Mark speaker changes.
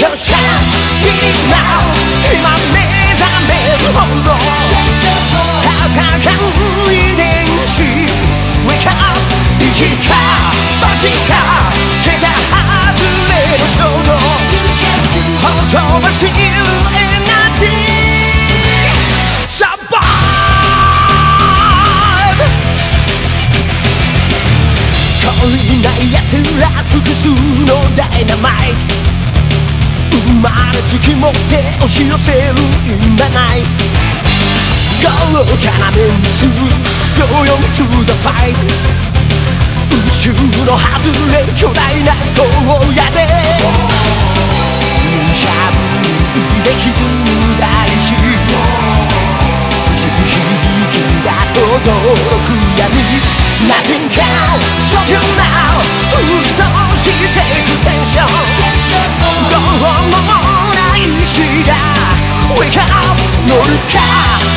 Speaker 1: 今目覚めるほど戦う遺伝子 Wake up 一か八か手が外れる衝動ほとばしるエナジー Survive 懲りない奴ら複数のダイナマイト。生まれつき持って押し寄せる In the night 豪華なメンツ Go on to the fight 宇宙の外れ巨大な荒野で。かそれ